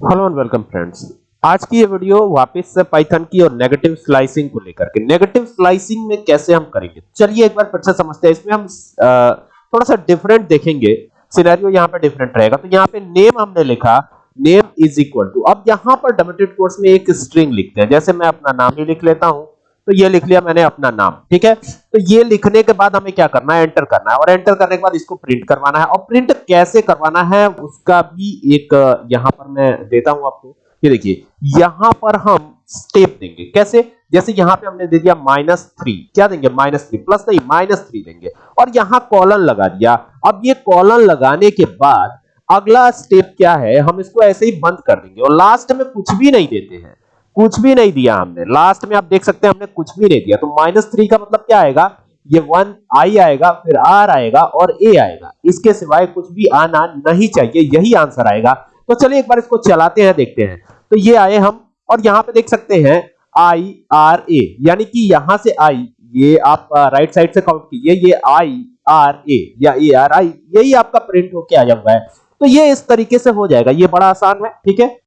Hello and welcome friends आज की ये वीडियो वापस से पाइथन की और नेगेटिव स्लाइसिंग को लेकर के। नेगेटिव स्लाइसिंग में कैसे हम करेंगे? चलिए एक बार फिर से समझते हैं। इसमें हम थोड़ा सा डिफरेंट देखेंगे। सिनेरियो यहाँ पे डिफरेंट रहेगा। तो यहाँ पे नेम हमने लिखा। नेम इज़ इक्वल टू अब यहाँ पर डबल कोर्स में एक स्ट्रिंग लिखते हैं। जैसे मैं अपना नाम ही लिख लेता हूँ। तो ये लिख लिया मैंने अपना नाम, ठीक है? तो ये लिखने के बाद हमें क्या करना है? एंटर करना है। और एंटर करने के बाद इसको प्रिंट करवाना है। और प्रिंट कैसे करवाना है, उसका भी एक, यहाँ पर मैं देता हूँ आपको। ये देखिए, यहाँ पर हम स्टेप देंगे। कैसे? जैसे यहाँ पे हमने दे दिया माइनस थ्री क्या देंगे? माइनस थ्री प्लस नहीं माइनस थ्री देंगे। और यहाँ कॉलन लगा दिया। अब ये कॉलन लगाने के बाद अगला स्टेप क्या है? हम इसको ऐसे ही बंद कर देंगे। और लास्ट में कुछ भी नहीं देते हैं। कुछ भी नहीं दिया हमने। लास्ट में आप देख सकते हैं हमने कुछ भी नहीं दिया। तो माइनस थ्री का मतलब क्या आएगा? ये वन आई आएगा, फिर आर आएगा और ए आएगा। इसके सिवाय कुछ भी आना नहीं चाहिए, यही आंसर आएगा। तो चलिए एक बार इसको चलाते हैं, देखते हैं। तो ये आए हम और यहाँ पे देख सकते हैं आई आर ए यानी कि यहाँ से आई ये आप राइट साइड से काउंट कीजिए। ये आई आर ए या ए आर आई यही आपका प्रिंट होके आ जाऊँगा। है तो ये इस तरीके से हो जाएगा। ये बड़ा आसान है, ठीक है?